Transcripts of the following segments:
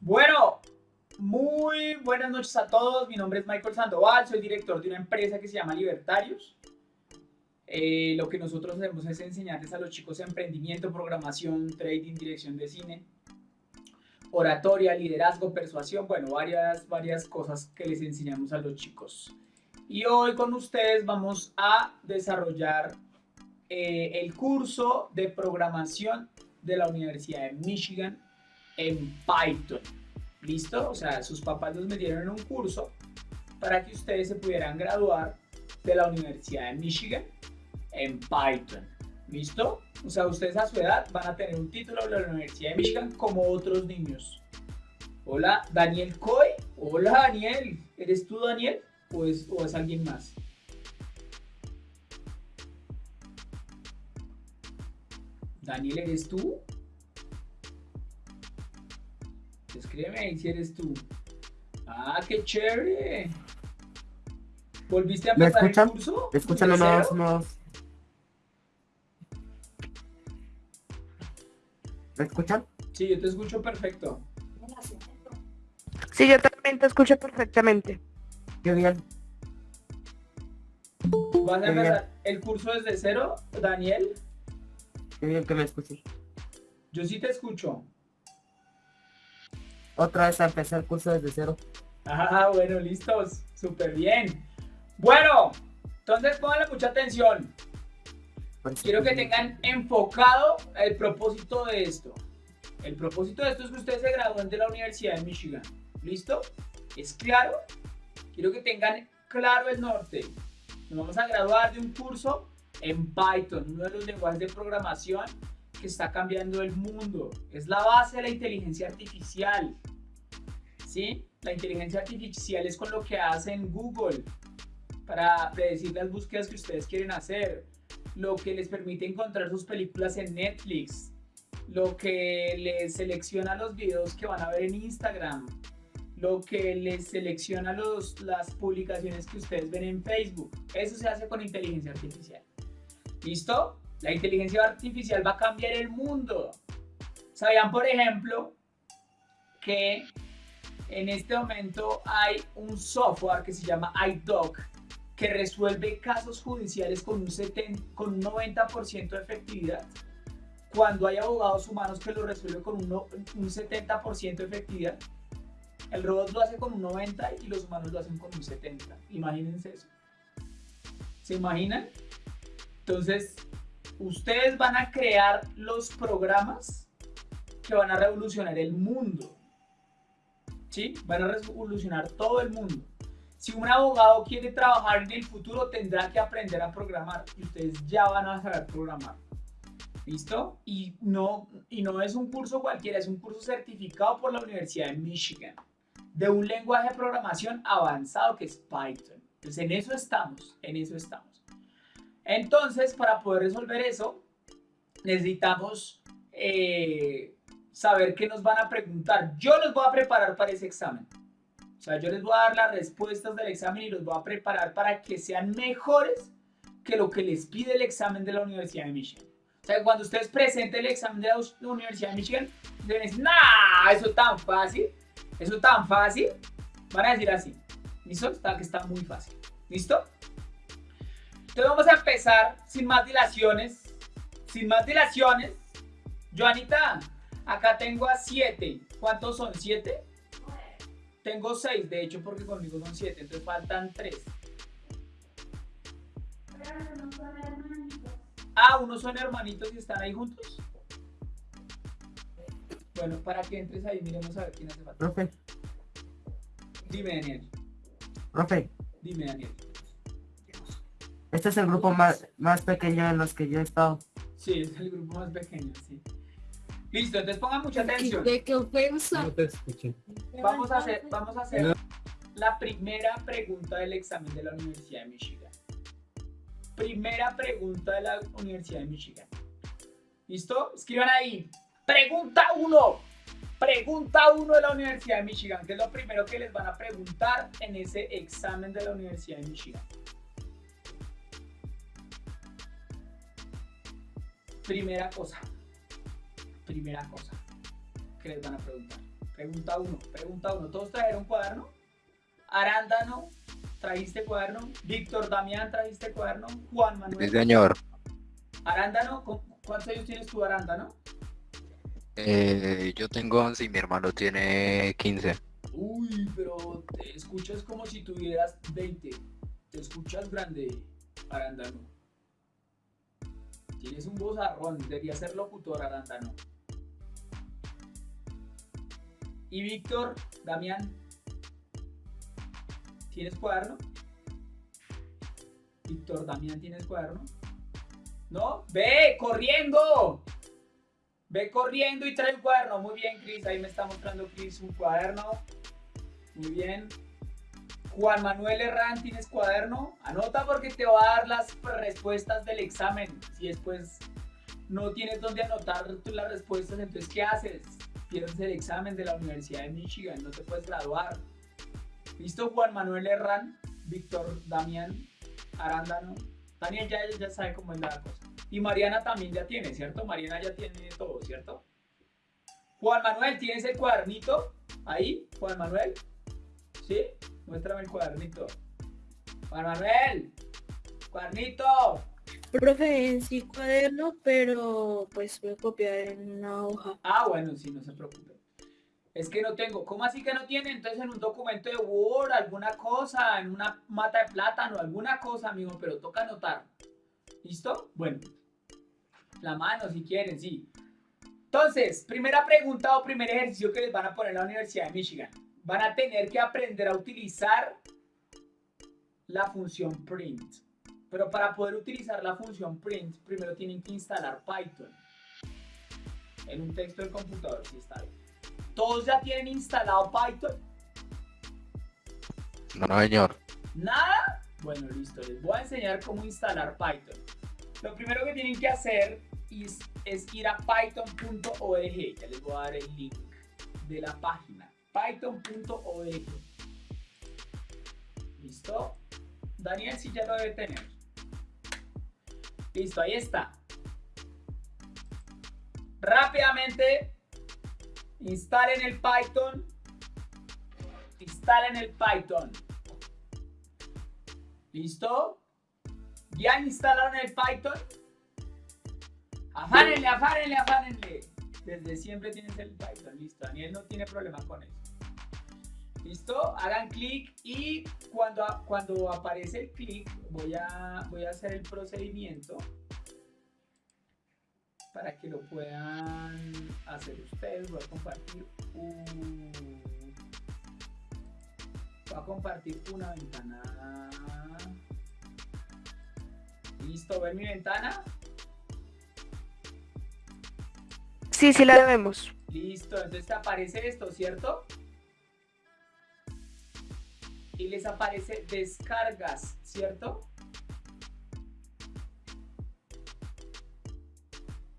Bueno, muy buenas noches a todos. Mi nombre es Michael Sandoval, soy director de una empresa que se llama Libertarios. Eh, lo que nosotros hacemos es enseñarles a los chicos emprendimiento, programación, trading, dirección de cine, oratoria, liderazgo, persuasión, bueno, varias, varias cosas que les enseñamos a los chicos. Y hoy con ustedes vamos a desarrollar eh, el curso de programación de la Universidad de Michigan en Python. ¿Listo? O sea, sus papás los metieron en un curso para que ustedes se pudieran graduar de la Universidad de Michigan en Python. ¿Listo? O sea, ustedes a su edad van a tener un título de la Universidad de Michigan como otros niños. Hola, Daniel Coy. Hola, Daniel. ¿Eres tú, Daniel? ¿O es, o es alguien más? Daniel, ¿eres tú? Escríbeme ahí si eres tú. Ah, qué chévere. ¿Volviste a ¿Me empezar el escuchan? curso? Escuchan ¿De unos, cero? unos. ¿Me escuchan? Sí, yo te escucho perfecto. Sí, yo también te escucho perfectamente. Qué bien. ¿Vas a empezar el curso desde cero, Daniel? Qué bien que me escuchen. Yo sí te escucho. Otra vez a empezar el curso desde cero. Ah, bueno, listos. Súper bien. Bueno, entonces pónganle mucha atención. Quiero que tengan enfocado el propósito de esto. El propósito de esto es que ustedes se gradúen de la Universidad de Michigan. ¿Listo? ¿Es claro? Quiero que tengan claro el norte. Nos vamos a graduar de un curso en Python, uno de los lenguajes de programación que está cambiando el mundo. Es la base de la inteligencia artificial. ¿Sí? La inteligencia artificial es con lo que hacen Google para predecir las búsquedas que ustedes quieren hacer lo que les permite encontrar sus películas en Netflix, lo que les selecciona los videos que van a ver en Instagram, lo que les selecciona los, las publicaciones que ustedes ven en Facebook. Eso se hace con inteligencia artificial. ¿Listo? La inteligencia artificial va a cambiar el mundo. ¿Sabían, por ejemplo, que en este momento hay un software que se llama iDoc que resuelve casos judiciales con un, 70 con un 90% de efectividad, cuando hay abogados humanos que lo resuelven con un, un 70% de efectividad, el robot lo hace con un 90% y los humanos lo hacen con un 70%. Imagínense eso. ¿Se imaginan? Entonces, ustedes van a crear los programas que van a revolucionar el mundo. ¿Sí? Van a revolucionar todo el mundo. Si un abogado quiere trabajar en el futuro, tendrá que aprender a programar y ustedes ya van a saber programar. ¿Listo? Y no, y no es un curso cualquiera, es un curso certificado por la Universidad de Michigan de un lenguaje de programación avanzado que es Python. Entonces, en eso estamos, en eso estamos. Entonces, para poder resolver eso, necesitamos eh, saber qué nos van a preguntar. Yo los voy a preparar para ese examen. O sea, yo les voy a dar las respuestas del examen y los voy a preparar para que sean mejores que lo que les pide el examen de la Universidad de Michigan. O sea, que cuando ustedes presenten el examen de la Universidad de Michigan, ustedes dicen, nah, eso tan fácil, eso tan fácil. Van a decir así, ¿listo? Está que está muy fácil, ¿listo? Entonces vamos a empezar sin más dilaciones, sin más dilaciones. Joanita, acá tengo a 7. ¿Cuántos son? ¿7? Tengo 6, de hecho, porque conmigo son 7, entonces faltan 3. Ah, unos son hermanitos y están ahí juntos. Bueno, para que entres ahí, miremos a ver quién hace falta. Profe, Dime, Daniel. profe, Dime, Daniel. este es el grupo más, más pequeño en los que yo he estado. Sí, es el grupo más pequeño, sí. Listo, entonces pongan mucha atención. ¿De qué ofensa? No te escuché. Vamos a hacer, vamos a hacer la primera pregunta del examen de la Universidad de Michigan. Primera pregunta de la Universidad de Michigan. ¿Listo? Escriban ahí. Pregunta 1. Pregunta 1 de la Universidad de Michigan, que es lo primero que les van a preguntar en ese examen de la Universidad de Michigan. Primera cosa, primera cosa que les van a preguntar. Pregunta 1, pregunta 1. ¿Todos trajeron cuaderno? Arándano, ¿trajiste cuaderno? Víctor Damián, ¿trajiste cuaderno? Juan Manuel. Sí, señor. Arándano, ¿cuántos años tienes tú, Arándano? Eh, yo tengo 11 y mi hermano tiene 15. Uy, pero te escuchas como si tuvieras 20. Te escuchas grande, Arándano. Tienes un vozarrón, debería ser locutor, Arándano. Y Víctor, Damián, ¿tienes cuaderno? Víctor, Damián, ¿tienes cuaderno? ¿No? ¡Ve, corriendo! Ve corriendo y trae un cuaderno. Muy bien, Cris. Ahí me está mostrando Cris un cuaderno. Muy bien. Juan Manuel Herrán, ¿tienes cuaderno? Anota porque te va a dar las respuestas del examen. Si después no tienes dónde anotar las respuestas, entonces ¿qué haces? Pierdes el examen de la Universidad de Michigan, no te puedes graduar. ¿Listo? Juan Manuel Herrán, Víctor Damián, Arándano. Daniel ya, ya sabe cómo es la cosa. Y Mariana también ya tiene, ¿cierto? Mariana ya tiene todo, ¿cierto? Juan Manuel, ¿tienes el cuadernito? Ahí, Juan Manuel. ¿Sí? Muéstrame el cuadernito. Juan Manuel, cuadernito. Profe, sí cuaderno, pero pues voy a copiar en una hoja. Ah, bueno, sí, no se preocupe. Es que no tengo. ¿Cómo así que no tiene? Entonces en un documento de Word, alguna cosa, en una mata de plátano, alguna cosa, amigo, pero toca anotar. ¿Listo? Bueno. La mano, si quieren, sí. Entonces, primera pregunta o primer ejercicio que les van a poner en la Universidad de Michigan. Van a tener que aprender a utilizar la función print. Pero para poder utilizar la función print, primero tienen que instalar Python. En un texto del computador, si está bien. ¿Todos ya tienen instalado Python? No, no, señor. ¿Nada? Bueno, listo. Les voy a enseñar cómo instalar Python. Lo primero que tienen que hacer es, ir a python.org. Ya les voy a dar el link de la página. python.org. ¿Listo? Daniel sí ya lo debe tener. Listo, ahí está. Rápidamente instalen el Python. Instalen el Python. ¿Listo? ¿Ya instalaron el Python? Afánenle, afánenle, afánenle. Desde siempre tienes el Python. Listo, Daniel no tiene problema con eso. ¿Listo? Hagan clic y cuando, cuando aparece el clic voy a, voy a hacer el procedimiento para que lo puedan hacer ustedes. Voy a compartir un... Voy a compartir una ventana. ¿Listo? ¿Ven mi ventana? Sí, sí la vemos. Listo, entonces te aparece esto, ¿cierto? Y les aparece descargas, ¿cierto?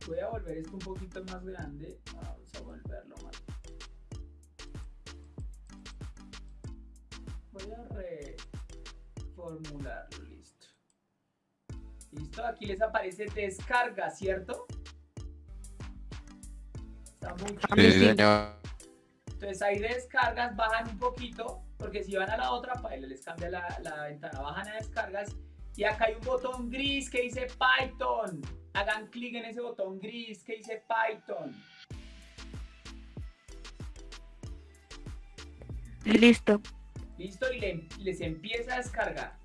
Voy a volver esto un poquito más grande. Vamos a volverlo más. Voy a reformularlo, listo. Listo, aquí les aparece descarga, ¿cierto? Sí, sí. señor. entonces ahí descargas, bajan un poquito, porque si van a la otra, paila, les cambia la, la ventana, bajan a descargas y acá hay un botón gris que dice Python. Hagan clic en ese botón gris que dice Python. Listo. ¿Listo? Y le- les empieza a descargar.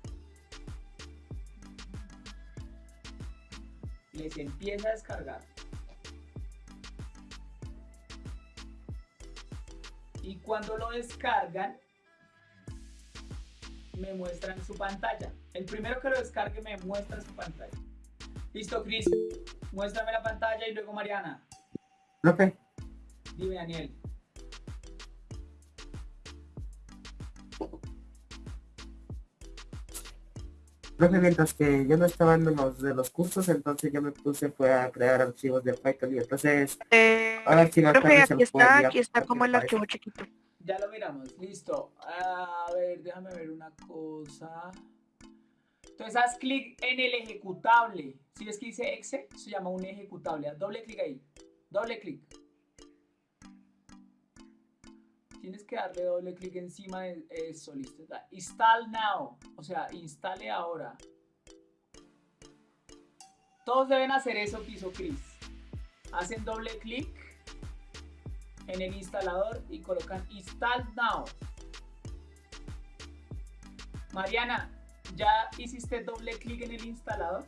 Les empieza a descargar. Y cuando lo descargan, me muestran su pantalla. El primero que lo descargue me muestra su pantalla. Listo, Chris. Muéstrame la pantalla y luego Mariana. Profe, Dime, Daniel. profe, mientras que yo no estaba en los de los cursos, entonces yo me puse fue a crear archivos de Python y entonces Eh, ahora sí profe, aquí está, aquí está como el archivo chiquito. Ya lo miramos, listo. A ver, déjame ver una cosa. Entonces haz clic en el ejecutable. Si ves que dice exe, se llama un ejecutable. Haz doble clic ahí. Doble clic. Tienes que darle doble clic encima de eso, listo. Install now. O sea, instale ahora. Todos deben hacer eso que hizo Chris. Hacen doble clic en el instalador y colocan install now. Mariana, ¿ya hiciste doble clic en el instalador?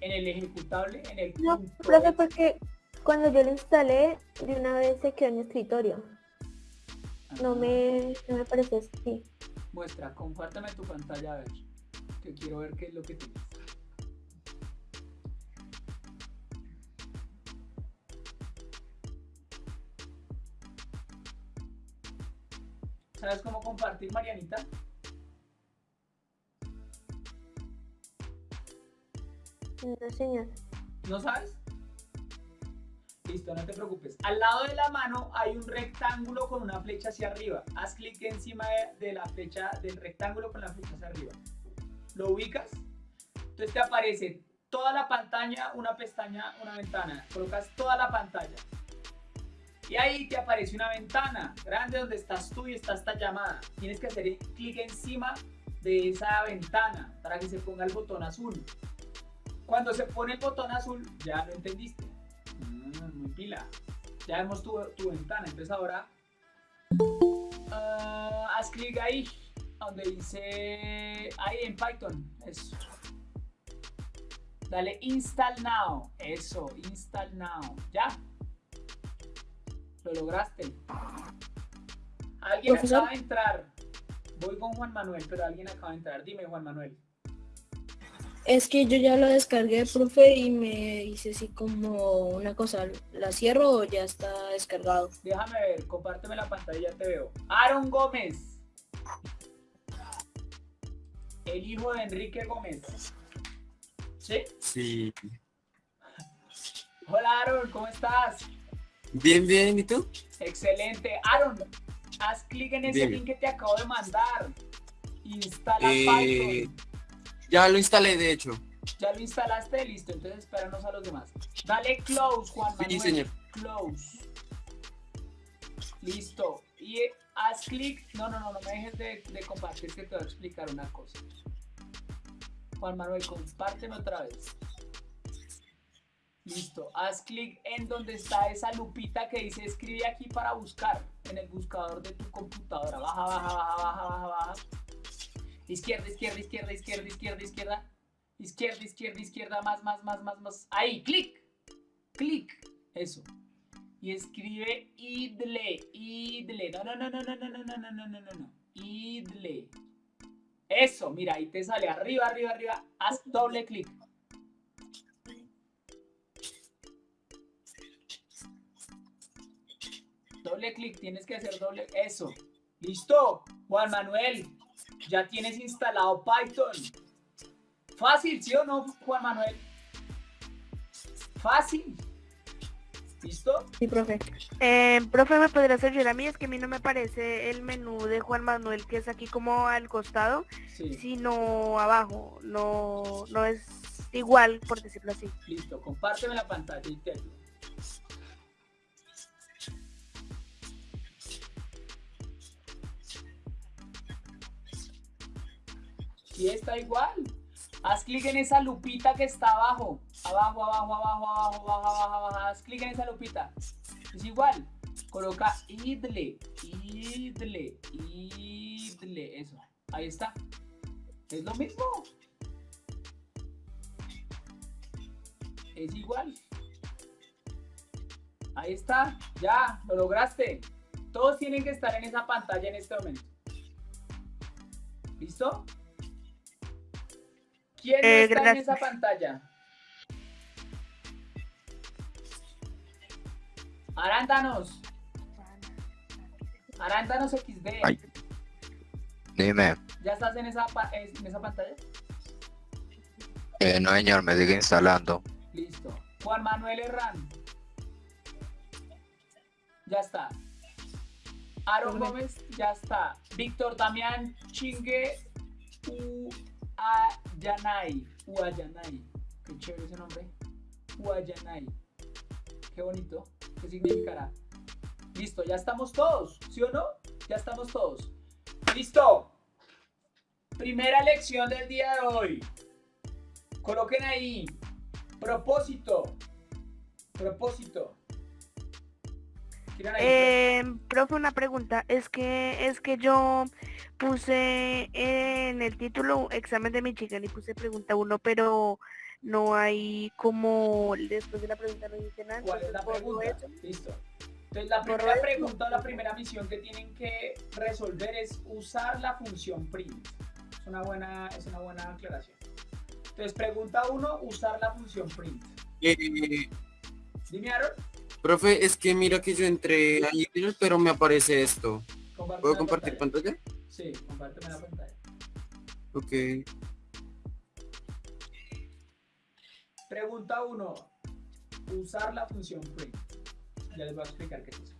En el ejecutable, en el No, profe, porque cuando yo lo instalé, de una vez se quedó en mi escritorio. No me, no me parece así. Muestra, compárteme tu pantalla a ver. Que quiero ver qué es lo que tienes. ¿Sabes cómo compartir, Marianita? No, señor. ¿No sabes? Listo, no te preocupes. Al lado de la mano hay un rectángulo con una flecha hacia arriba. Haz clic encima de, de la flecha, del rectángulo con la flecha hacia arriba. ¿Lo ubicas? Entonces te aparece toda la pantalla, una pestaña, una ventana. Colocas toda la pantalla. Y ahí te aparece una ventana grande donde estás tú y está esta llamada. Tienes que hacer clic encima de esa ventana para que se ponga el botón azul. Cuando se pone el botón azul, ya lo entendiste. Mm, muy pila. Ya vemos tu, tu ventana. Entonces ahora ah, haz clic ahí, donde dice ahí en Python. Eso. Dale install now. Eso, install now. Ya. Lo lograste. Alguien Profesor. acaba de entrar. Voy con Juan Manuel, pero alguien acaba de entrar. Dime, Juan Manuel. Es que yo ya lo descargué, profe, y me hice así como una cosa. ¿La cierro o ya está descargado? Déjame ver, compárteme la pantalla, ya te veo. Aaron Gómez. El hijo de Enrique Gómez. ¿Sí? Sí. Hola Aaron, ¿cómo estás? Bien, bien, ¿y tú? Excelente. Aaron, haz clic en ese link que te acabo de mandar. Instala Eh, Python. ya lo instalé, de hecho. Ya lo instalaste, listo. Entonces espéranos a los demás. Dale close, Juan Manuel. Sí, señor. Close. Listo. Y haz clic. No, no, no, no me dejes de, de compartir que te voy a explicar una cosa. Juan Manuel, compárteme otra vez. Listo. Haz clic en donde está esa lupita que dice escribe aquí para buscar. En el buscador de tu computadora. Baja, baja, baja, baja, baja, baja. Izquierda, izquierda, izquierda, izquierda, izquierda, izquierda. Izquierda, izquierda, izquierda, más, más, más, más, más. Ahí, clic. Clic. Eso. Y escribe idle, idle. No, no, no, no, no, no, no, no, no, no, no, no. Idle. Eso, mira, ahí te sale arriba, arriba, arriba. Haz doble clic. Doble clic, tienes que hacer doble. Eso. Listo. Juan Manuel, ya tienes instalado Python. Fácil, ¿sí o no, Juan Manuel? Fácil. ¿Listo? Sí, profe. Eh, profe, ¿me podría hacer a mí? Es que a mí no me parece el menú de Juan Manuel, que es aquí como al costado, Sí. sino abajo. No, no es igual, por decirlo así. Listo. Compárteme la pantalla y te ayudo. Sí, está igual. Haz clic en esa lupita que está abajo. Abajo, abajo, abajo, abajo, abajo, abajo, abajo. Haz clic en esa lupita. Es igual. Coloca idle, idle, idle. Eso. Ahí está. Es lo mismo. Es igual. Ahí está. Ya, lo lograste. Todos tienen que estar en esa pantalla en este momento. ¿Listo? ¿Quién Eh, está en esa pantalla? Arándanos. Arándanos XD. Ay. Dime, ¿Ya estás en esa, pa- en esa pantalla? eh, no señor, me sigue instalando. Listo. Juan Manuel Herrán. Ya está. Aaron. Gómez, ya está. Víctor Damián Chingue U Uayanay. Uayanay. Qué chévere ese nombre. Uayanay. Qué bonito. ¿Qué significará? Listo, ya estamos todos, ¿sí o no? Ya estamos todos. Listo. Primera lección del día de hoy. Coloquen ahí. Propósito. Propósito. Ahí, Eh, profe, una pregunta. Es que es que yo puse en el título examen de Michigan y puse pregunta uno, pero no hay como después de la pregunta no dice nada. ¿Cuál es la pregunta? eso. Listo. Entonces la primera pregunta o la primera misión que tienen que resolver es usar la función print. Es una buena, es una buena aclaración. Entonces pregunta uno, usar la función print. Eh, Dime Aaron, profe, es que mira que yo entré a Gmail, pero me aparece esto. ¿Puedo compartir pantalla. pantalla? Sí, compárteme la pantalla. Ok. Pregunta uno, usar la función print. Ya les voy a explicar qué es eso.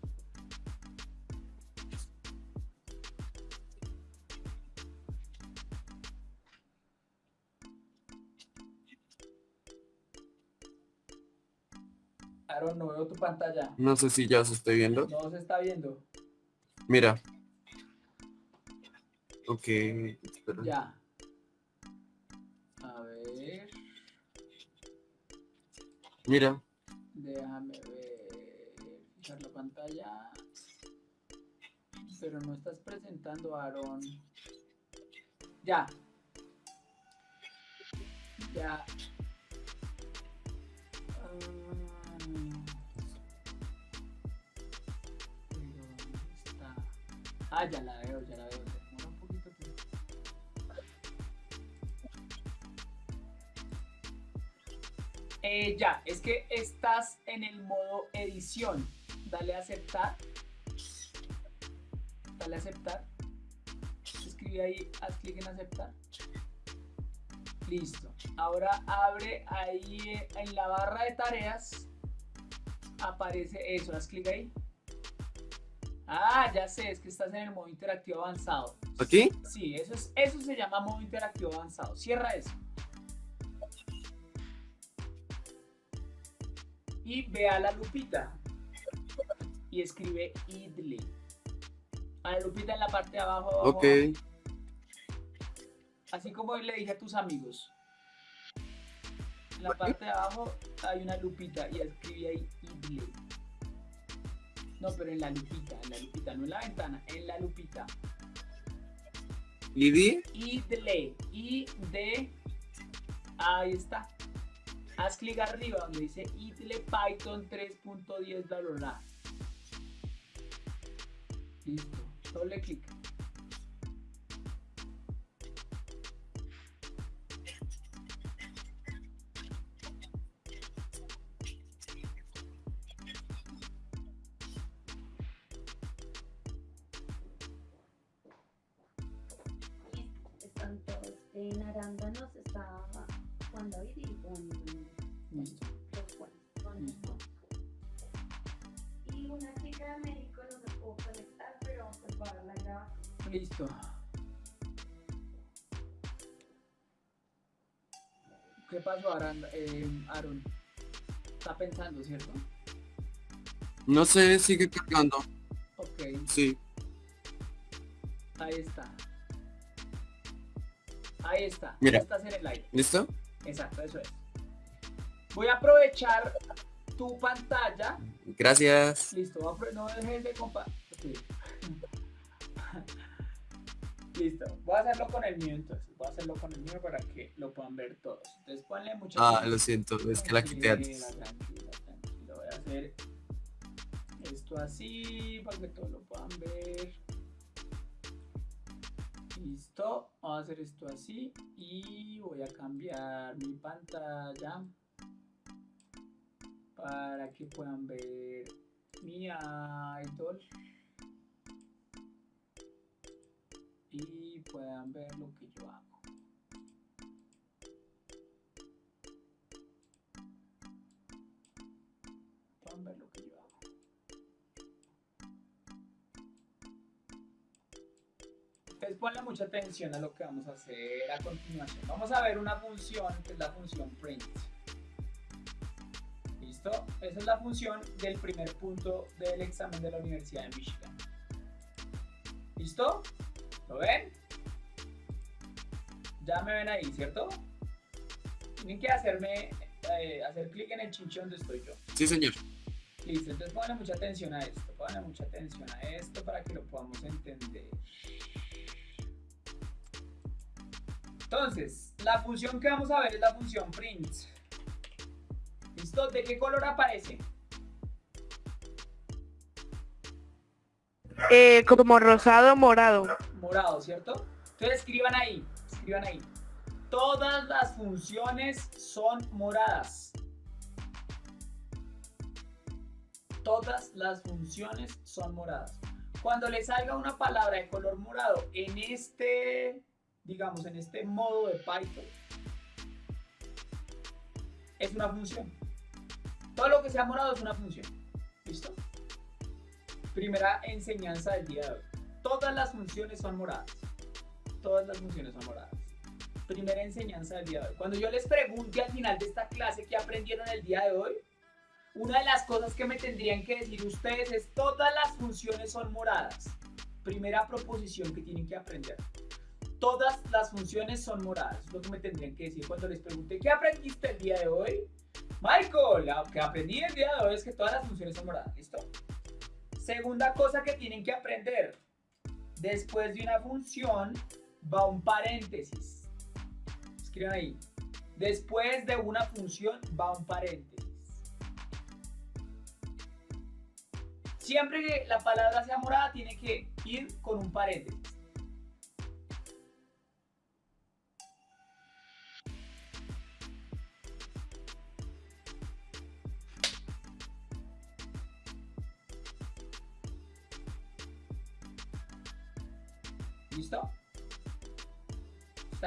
Aaron, no veo tu pantalla. No sé si ya se estoy viendo. No se está viendo. Mira. Ok. espera. Ya. A ver, Mira. déjame ver. Fijar la pantalla. Pero no estás presentando, Aaron. Ya. Ya. Ah, Ah, ya la veo, ya la veo. Eh, ya, es que estás en el modo edición. Dale a aceptar. Dale a aceptar. Escribe ahí, haz clic en aceptar. Listo. Ahora abre ahí eh, en la barra de tareas. Aparece eso, haz clic ahí. Ah, ya sé, es que estás en el modo interactivo avanzado. ¿Aquí? Sí, eso, es, eso se llama modo interactivo avanzado. Cierra eso. Y ve a la lupita. Y escribe idle. A la lupita en la parte de abajo. abajo, Ok. abajo. Así como le dije a tus amigos. En la parte de abajo hay una lupita y escribí ahí idle. No, pero en la lupita, en la lupita, no en la ventana, en la lupita. ¿Y idle, i de ahí está. Haz clic arriba donde dice idle Python 3.10 bla bla bla. Listo, doble clic. Pasó, Aaron? Eh, Aaron? Está pensando, ¿cierto? No sé, sigue cargando. Ok, Sí. ahí está. Ahí está. Mira. Estás en el aire. ¿Listo? Exacto, eso es. Voy a aprovechar tu pantalla. Gracias. Listo, a no dejes de compartir. Listo, voy a hacerlo con el mío entonces. Hacerlo con el mío para que lo puedan ver todos. Entonces ponle mucho Ah, lo siento, es que la quité antes. Tranquila. Voy a hacer esto así para que todos lo puedan ver. Listo. Vamos a hacer esto así y voy a cambiar mi pantalla para que puedan ver mi idol y puedan ver lo que yo Entonces ponle mucha atención a lo que vamos a hacer a continuación. Vamos a ver una función que es la función print. ¿Listo? Esa es la función del primer punto del examen de la Universidad de Michigan. ¿Listo? ¿Lo ven? Ya me ven ahí, ¿cierto? Tienen que hacerme, eh, hacer clic en el chinche donde estoy yo. Sí, señor. Listo, entonces pónganle mucha atención a esto, pónganle mucha atención a esto para que lo podamos entender. Entonces, la función que vamos a ver es la función print. ¿Listo? ¿De qué color aparece? Eh, como rosado morado. Morado, ¿cierto? Entonces escriban ahí, escriban ahí. Todas las funciones son moradas. Todas las funciones son moradas. Cuando les salga una palabra de color morado en este, digamos, en este modo de Python, es una función. Todo lo que sea morado es una función. ¿Listo? Primera enseñanza del día de hoy. Todas las funciones son moradas. Todas las funciones son moradas. Primera enseñanza del día de hoy. Cuando yo les pregunte al final de esta clase qué aprendieron el día de hoy, una de las cosas que me tendrían que decir ustedes es todas las funciones son moradas. Primera proposición que tienen que aprender. Todas las funciones son moradas. Es lo que me tendrían que decir cuando les pregunte ¿qué aprendiste el día de hoy? Michael, lo que aprendí el día de hoy es que todas las funciones son moradas. ¿Listo? Segunda cosa que tienen que aprender. Después de una función va un paréntesis. Escriban ahí. Después de una función va un paréntesis. Siempre que la palabra sea morada tiene que ir con un paréntesis.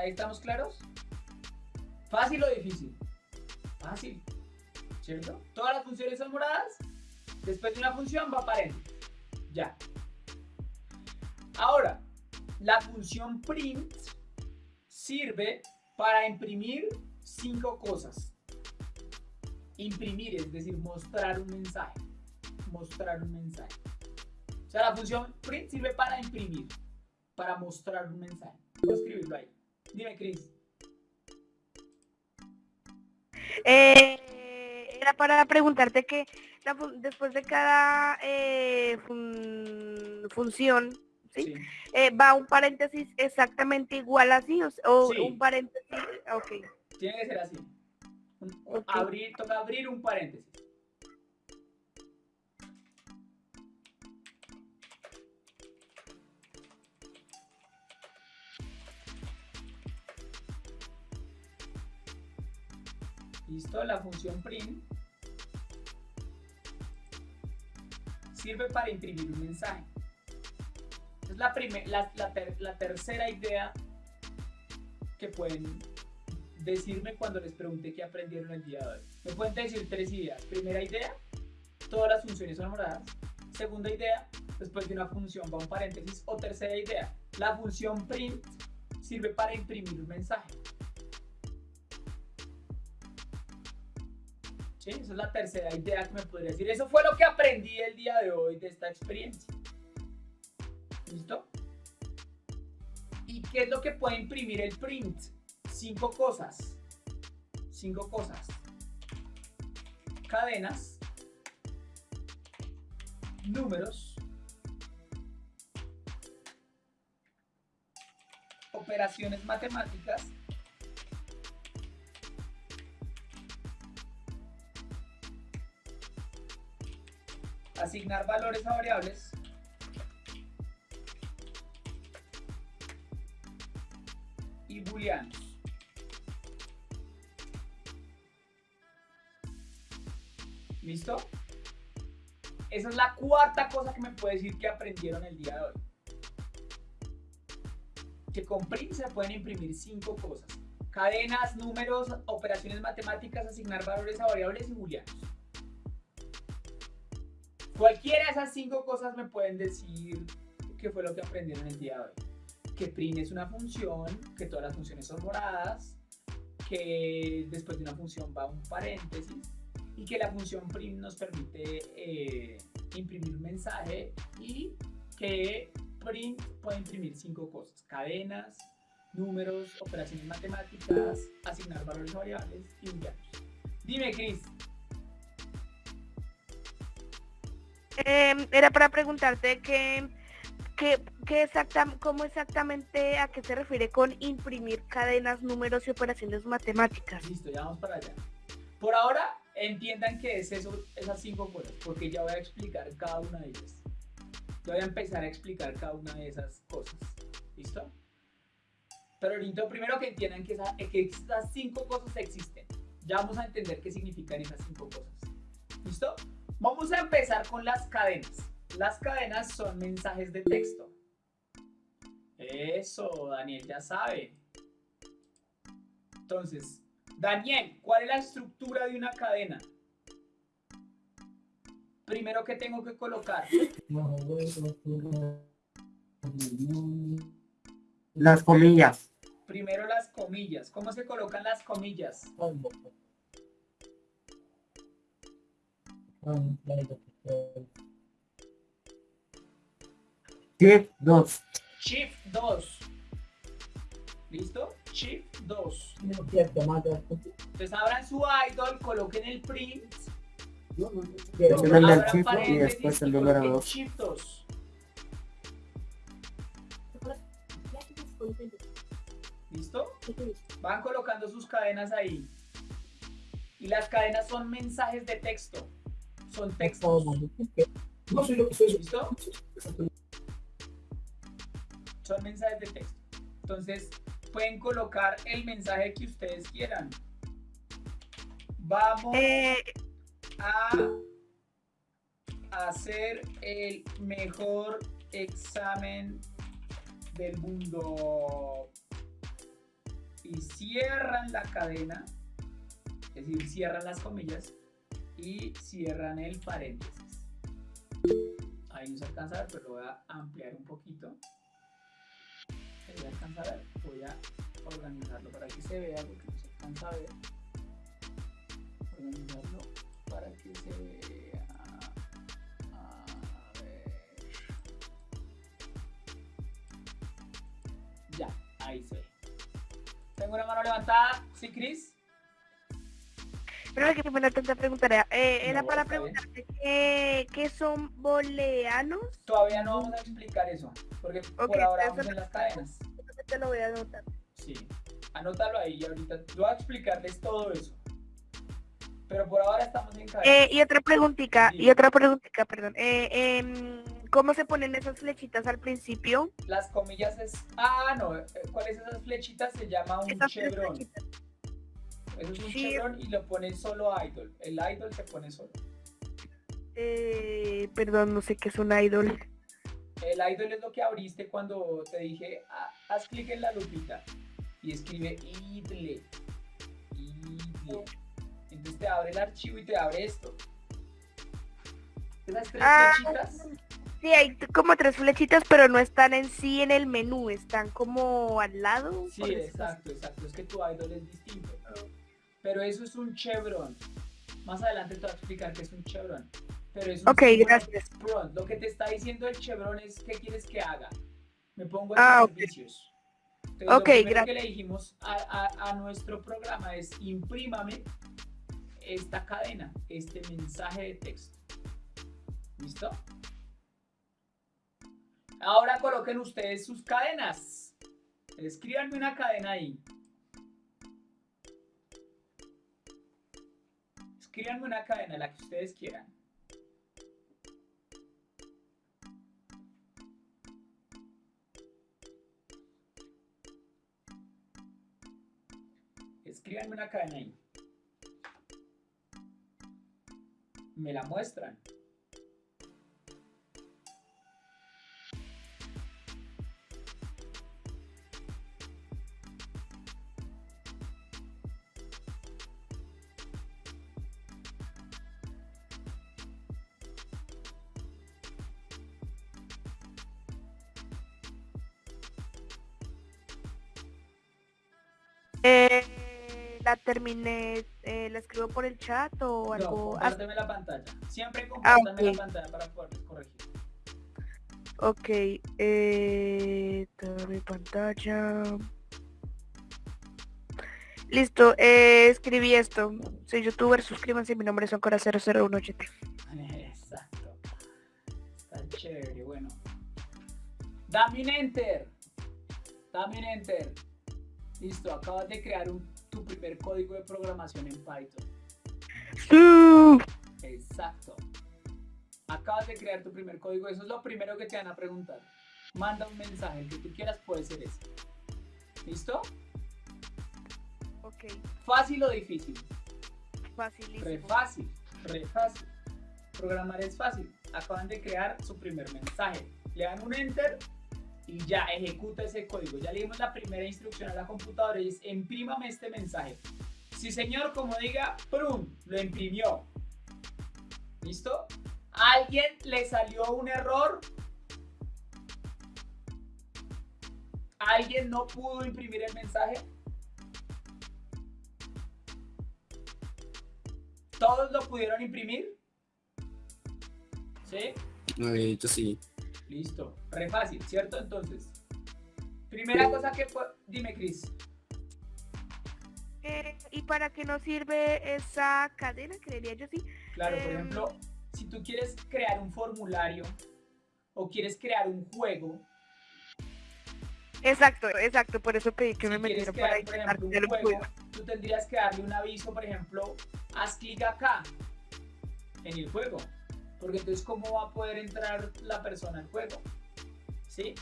¿Hasta ahí estamos claros? ¿Fácil o difícil? Fácil, ¿cierto? Todas las funciones son moradas. Después de una función va paréntesis. Ya. Ahora, la función print sirve para imprimir cinco cosas. Imprimir, es decir, mostrar un mensaje. Mostrar un mensaje. O sea, la función print sirve para imprimir, para mostrar un mensaje. Voy a escribirlo ahí. Dime, Chris. Eh, era para preguntarte que la después de cada eh, fun- función, ¿sí? Sí. Eh, va un paréntesis exactamente igual así o, o Sí. un paréntesis, ok. Tiene que ser así. Un- abrir, toca abrir un paréntesis. Listo, la función print sirve para imprimir un mensaje. Es la, la, la ter- la tercera idea que pueden decirme cuando les pregunté qué aprendieron el día de hoy. Me pueden decir tres ideas. Primera idea, todas las funciones son moradas. Segunda idea, después de una función va un paréntesis. O tercera idea, la función print sirve para imprimir un mensaje. Esa es la tercera idea que me podría decir. Eso fue lo que aprendí el día de hoy de esta experiencia. ¿Listo? ¿Y qué es lo que puede imprimir el print? Cinco cosas. Cinco cosas. Cadenas. Números. Operaciones matemáticas. Asignar valores a variables. y booleanos. ¿Listo? Esa es la cuarta cosa que me puede decir que aprendieron el día de hoy. Que con print se pueden imprimir cinco cosas. Cadenas, números, operaciones matemáticas, asignar valores a variables y booleanos. Cualquiera de esas cinco cosas me pueden decir qué fue lo que aprendieron el día de hoy. que print es una función, que todas las funciones son moradas, que después de una función va un paréntesis y que la función print nos permite eh, imprimir un mensaje y que print puede imprimir cinco cosas, cadenas, números, operaciones matemáticas, asignar valores variables y enviarlos. Dime, Chris. Em, era para preguntarte que, que, que exacta, cómo exactamente a qué se refiere con imprimir cadenas, números y operaciones matemáticas. Listo, ya vamos para allá. Por ahora, entiendan que es eso, esas cinco cosas, porque ya voy a explicar cada una de ellas. Ya voy a empezar a explicar cada una de esas cosas. ¿Listo? Pero ahorita primero que entiendan que, esa- que esas cinco cosas existen. Ya vamos a entender qué significan esas cinco cosas. ¿Listo? Vamos a empezar con las cadenas. Las cadenas son mensajes de texto. Eso, Daniel ya sabe. Entonces, Daniel, ¿cuál es la estructura de una cadena? Primero que tengo que colocar. Las comillas. Primero las comillas. ¿Cómo se colocan las comillas? Shift 2. Shift 2. ¿Listo? Shift 2. Entonces abran su idol, coloquen el print, Presionen el shift y después el número coloquen 2. Shift 2. ¿Listo? Van colocando sus cadenas ahí. Y las cadenas son mensajes de texto. Son textos. ¿Listo? Son mensajes de texto. Entonces, pueden colocar el mensaje que ustedes quieran. Vamos Eh, a hacer el mejor examen del mundo. Y cierran la cadena, es decir, cierran las comillas y cierran el paréntesis. Ahí no se alcanza a ver, pero lo voy a ampliar un poquito. Se voy a ver, voy a organizarlo para que se vea, porque no se alcanza a ver organizarlo para que se vea. A ver. Ya, ahí se ve. Tengo una mano levantada. ¿Sí, Cris? Pero que primero te preguntaría, eh, era No, para preguntarte qué, qué son booleanos. Todavía no vamos a explicar eso, porque por Ok, ahora vamos en las cadenas. Te lo voy a anotar. Sí, anótalo ahí y ahorita voy a explicarles todo eso. Pero por ahora estamos en cadenas. Eh, y otra preguntita, Sí. y otra preguntita, perdón. Eh, em, ¿Cómo se ponen esas flechitas al principio? Las comillas es. Ah, no. eh, ¿Cuáles esas flechitas? Se llama un Esas chevron. flechitas. Eso es un Sí. y lo pone solo idol. El idol se pone solo. Eh, perdón, no sé qué es un idol. El idol es lo que abriste cuando te dije, "Ah, haz clic en la lupita y escribe idle. Idle. Entonces te abre el archivo y te abre esto. Esas tres Ah, flechitas. Sí, hay como tres flechitas, pero no están en sí en el menú, están como al lado. Sí, exacto, exacto. Es que tu idol es distinto. Pero eso es un chevron. Más adelante te voy a explicar qué es un chevron. Pero es un Ok, gracias. Lo que te está diciendo el chevron es qué quieres que haga. Me pongo en Ah, servicios. Entonces, Ok, lo primero que le dijimos a, a- a nuestro programa es imprímame esta cadena, este mensaje de texto. ¿Listo? Ahora coloquen ustedes sus cadenas. Escríbanme una cadena ahí. Escríbanme una cadena, la que ustedes quieran. Escríbanme una cadena ahí. Me la muestran. La terminé, eh, la escribo por el chat o No, algo. Ah, compárteme la pantalla. Siempre compártame ok. la pantalla para poderles corregir. ok, eh, mi pantalla. Listo, eh, escribí esto. Soy youtuber, suscríbanse, mi nombre es Oncora 00180. Exacto. Está chévere, bueno. Dame un enter. Dame un enter. Listo, acabas de crear un- tu primer código de programación en Python. Exacto. Acabas de crear tu primer código. Eso es lo primero que te van a preguntar. Manda un mensaje, el que tú quieras puede ser ese. ¿Listo? Ok, ¿Fácil o difícil? Re facilísimo. fácil, re fácil. Programar es fácil. Acaban de crear su primer mensaje. Le dan un enter y ya ejecuta ese código. Ya le la primera instrucción a la computadora y es imprímame este mensaje. Sí señor, como diga, ¡prum! Lo imprimió. ¿Listo? ¿A alguien le salió un error? ¿Alguien no pudo imprimir el mensaje? ¿Todos lo pudieron imprimir? ¿Sí? Eh, yo sí. Listo. Re fácil, ¿cierto? Entonces, primera cosa que. Dime, Cris. Eh, ¿Y para qué nos sirve esa cadena? Creería yo sí. Claro, por Em. ejemplo, si tú quieres crear un formulario o quieres crear un juego, Exacto, exacto, por eso pedí que si me metieran para crear, por ejemplo, un un juego, juego. tú tendrías que darle un aviso, por ejemplo, haz clic acá en el juego, porque entonces cómo va a poder entrar la persona al juego, ¿sí?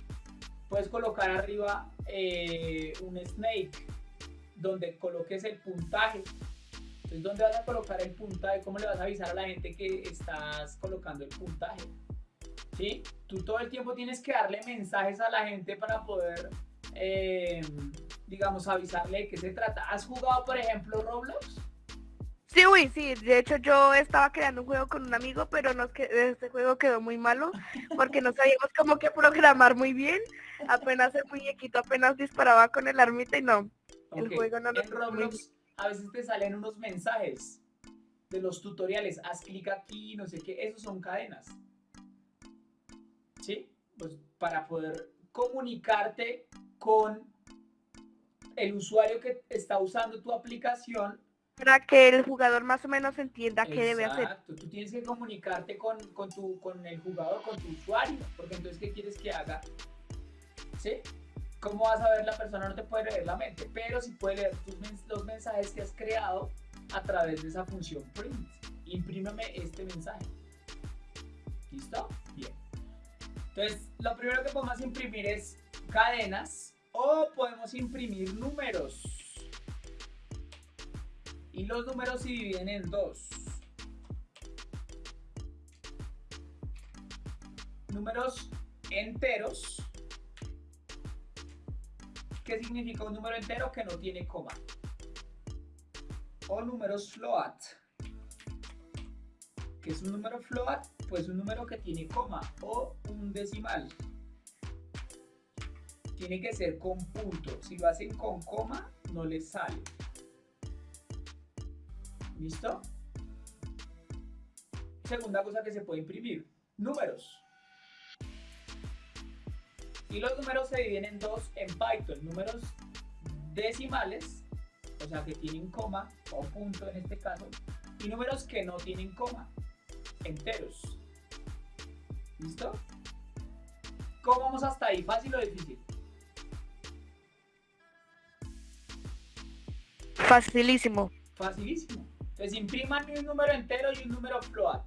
Puedes colocar arriba eh, un snake donde coloques el puntaje. Entonces, ¿dónde vas a colocar el puntaje? ¿Cómo le vas a avisar a la gente que estás colocando el puntaje? ¿Sí? Tú todo el tiempo tienes que darle mensajes a la gente para poder, eh, digamos, avisarle de qué se trata. ¿Has jugado, por ejemplo, Roblox? Sí, uy, sí, de hecho yo estaba creando un juego con un amigo, pero nos que este juego quedó muy malo porque no sabíamos cómo que programar muy bien. Apenas el muñequito apenas disparaba con el armita y no. El juego no nos En Roblox a veces te salen unos mensajes de los tutoriales. Haz clic aquí, no sé qué. Esos son cadenas. ¿Sí? Pues para poder comunicarte con el usuario que está usando tu aplicación Para que el jugador más o menos entienda qué debe hacer. Exacto, tú tienes que comunicarte con, con, tu, con el jugador, con tu usuario, porque entonces, ¿qué quieres que haga? ¿Sí? ¿Cómo vas a ver la persona? No te puede leer la mente, pero sí puede leer tus los mensajes que has creado a través de esa función print. Imprímeme este mensaje. ¿Listo? Bien. Entonces, lo primero que podemos imprimir es cadenas o podemos imprimir números. Y los números se dividen en dos. Números enteros. ¿Qué significa un número entero que no tiene coma? O números float. ¿Qué es un número float? Pues un número que tiene coma o un decimal. Tiene que ser con punto. Si lo hacen con coma, no les sale. ¿Listo? Segunda cosa que se puede imprimir, números. Y los números se dividen en dos en Python, números decimales, o sea que tienen coma o punto en este caso, y números que no tienen coma, enteros. ¿Listo? ¿Cómo vamos hasta ahí? ¿Fácil o difícil? Facilísimo. Facilísimo. Entonces impriman un número entero y un número float.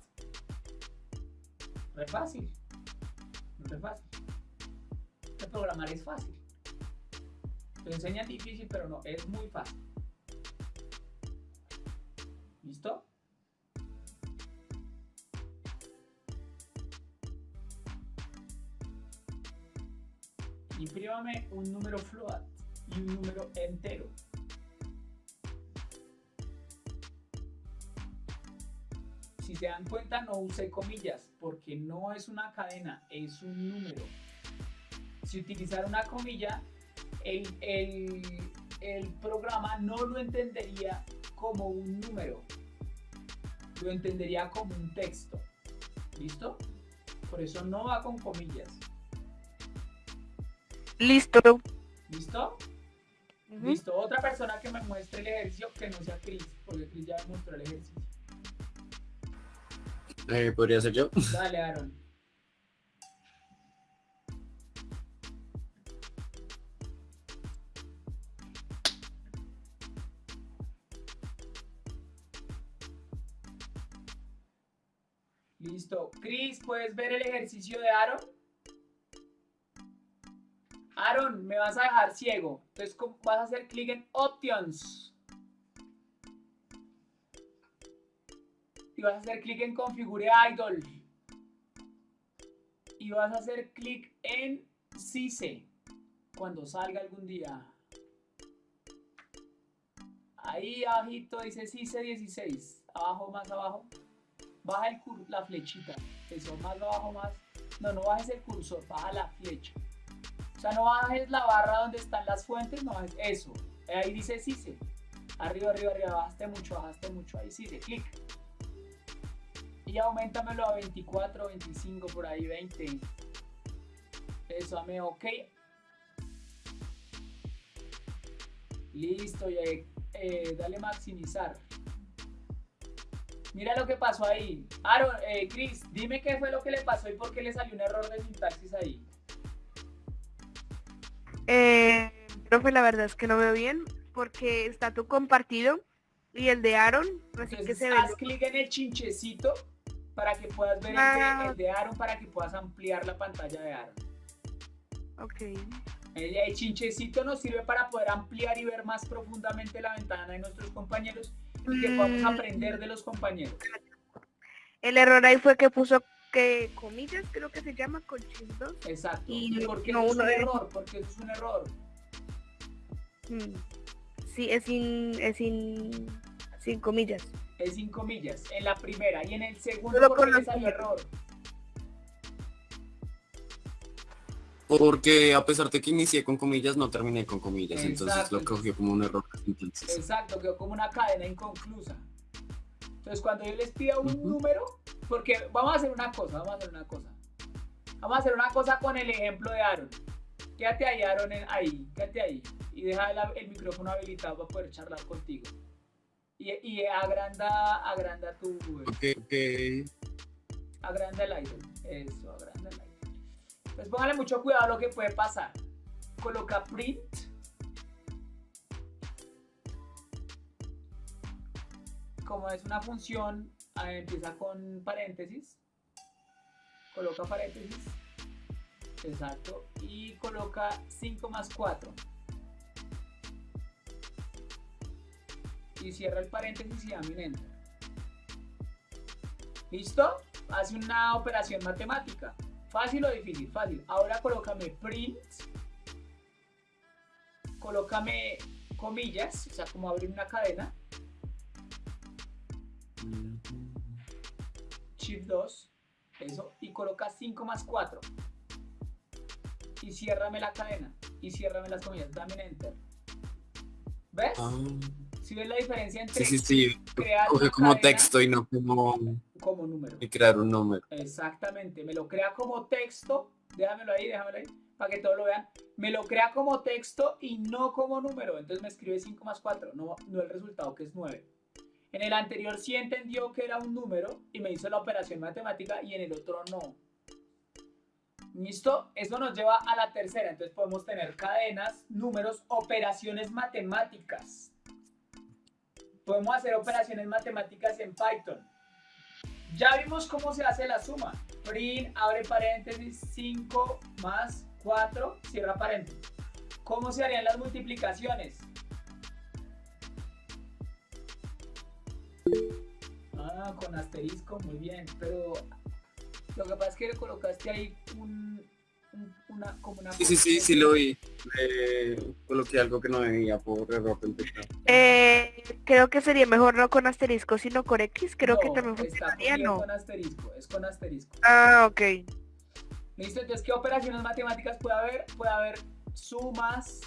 No es fácil. No es fácil. Este programar es fácil. Te enseñan difícil, pero no, es muy fácil. ¿Listo? Imprímame un número float y un número entero. Si se dan cuenta no usé comillas porque no es una cadena, es un número. Si utilizar una comilla, el, el- el programa no lo entendería como un número, lo entendería como un texto. ¿Listo? Por eso no va con comillas. Listo. ¿Listo? Listo. Otra persona que me muestre el ejercicio que no sea Chris, porque Chris ya me mostró el ejercicio. Eh, Podría ser yo. Dale, Aaron. Listo. Chris, ¿puedes ver el ejercicio de Aaron? Aaron, me vas a dejar ciego. Entonces vas a hacer clic en Options. Y vas a hacer clic en Configure Idol. Y vas a hacer clic en CICE. Cuando salga algún día. Ahí abajito dice CICE 16. Abajo, más abajo. Baja el cur- la flechita. Eso, más abajo, más. No, no bajes el cursor, baja la flecha. O sea, no bajes la barra donde están las fuentes, no bajes eso. Ahí dice CICE. Arriba, arriba, arriba, bajaste mucho, bajaste mucho. Ahí CICE, clic. Y aumentamelo a 24, 25, por ahí 20. Eso, dame OK. Listo, y ahí, eh, dale maximizar. Mira lo que pasó ahí. Aaron, eh, Chris, dime qué fue lo que le pasó y por qué le salió un error de sintaxis ahí. Eh, profe, la verdad es que no veo bien porque está tu compartido y el de Aaron, así que Entonces, se ve. haz clic en el chinchecito para que puedas ver el de- el de Aaron, para que puedas ampliar la pantalla de Aaron. Ok. El, el chinchecito nos sirve para poder ampliar y ver más profundamente la ventana de nuestros compañeros y que podamos Mm. aprender de los compañeros. El error ahí fue que puso que comillas, creo que se llama con 2. Exacto. Y ¿Y por qué no, eso es un error? Porque eso es un error. Sí, es sin, es sin, sin comillas. Es sin comillas. En la primera. Y en el segundo, Solo ¿por con qué le las salió error? Porque a pesar de que inicié con comillas, no terminé con comillas. Entonces lo cogió como un error. Entonces, Exacto, quedó como una cadena inconclusa. Entonces, cuando yo les pida un Ujú. número, porque vamos a hacer una cosa, vamos a hacer una cosa. Vamos a hacer una cosa con el ejemplo de Aaron. Quédate ahí, Aaron, en- ahí, quédate ahí. Y deja el micrófono habilitado para poder charlar contigo. Y, y agranda, agranda tu, ok, ok. agranda el idol. Eso, agranda el idol. Pues póngale mucho cuidado a lo que puede pasar. Coloca print. Como es una función, empieza con paréntesis. Coloca paréntesis. Exacto. Y coloca 5 más 4. Y cierra el paréntesis y dame un enter. ¿Listo? Hace una operación matemática. ¿Fácil o difícil? Fácil. Ahora colócame print. Colócame comillas, o sea, como abrir una cadena. Shift 2. Eso. Y coloca 5 más 4. Y ciérrame la cadena. Y ciérrame las comillas. Dame un enter. ¿Ves? Ah, Si ves la diferencia entre sí, sí, sí. crear Coge como cadena texto y no como como número. y crear un número. Exactamente, me lo crea como texto, déjamelo ahí, déjamelo ahí, para que todos lo vean. Me lo crea como texto y no como número, entonces me escribe 5 más 4, no, no el resultado que es 9. En el anterior sí entendió que era un número y me hizo la operación matemática y en el otro no. ¿Listo? Eso nos lleva a la tercera, entonces podemos tener cadenas, números, operaciones matemáticas. Podemos hacer operaciones matemáticas en Python. Ya vimos cómo se hace la suma. Print, abre paréntesis, 5 más 4, cierra paréntesis. ¿Cómo se harían las multiplicaciones? Ah, con asterisco, muy bien. Pero lo que pasa es que le colocaste ahí un, una, como una... Sí, sí, sí, sí lo vi. Eh, coloqué algo que no debía por error. Eh, creo que sería mejor no con asterisco, sino con X. Creo que también está funcionaría, ¿no? con asterisco, es con asterisco. Ah, ok. ¿Listo? Entonces, ¿qué operaciones matemáticas puede haber? Puede haber sumas,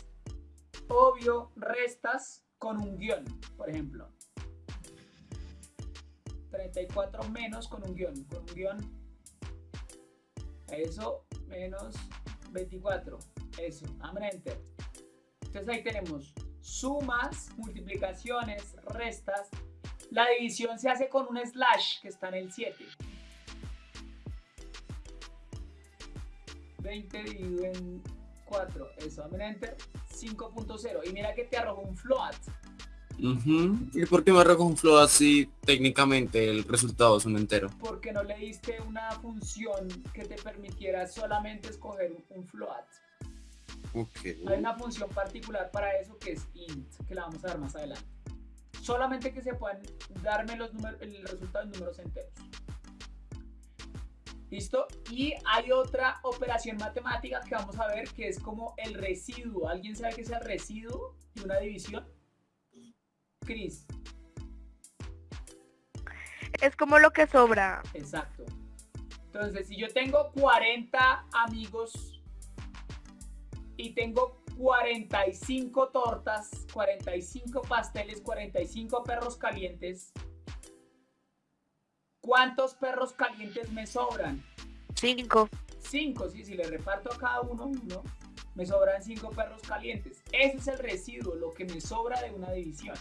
obvio, restas con un guion, por ejemplo. 34 menos con un guion, con un guion. Eso menos 24. Eso, dame enter. Entonces ahí tenemos sumas, multiplicaciones, restas. La división se hace con un slash que está en el 7. 20 dividido en 4. Eso, dame enter. 5.0. Y mira que te arroja un float. Ujú. ¿Y por qué me arroja un flow así técnicamente el resultado es un entero? Porque no le diste una función que te permitiera solamente escoger un, float. Ok. Hay una función particular para eso que es int, que la vamos a dar más adelante. Solamente que se puedan darme los números, el resultado en números enteros. ¿Listo? Y hay otra operación matemática que vamos a ver que es como el residuo. ¿Alguien sabe qué es el residuo de una división? Cris, Es como lo que sobra. exacto. Entonces, si yo tengo 40 amigos y tengo 45 tortas, 45 pasteles, 45 perros calientes, ¿cuántos perros calientes me sobran? Cinco. 5, sí, si le reparto a cada uno uno, me sobran 5 perros calientes. Ese es el residuo, lo que me sobra de una división.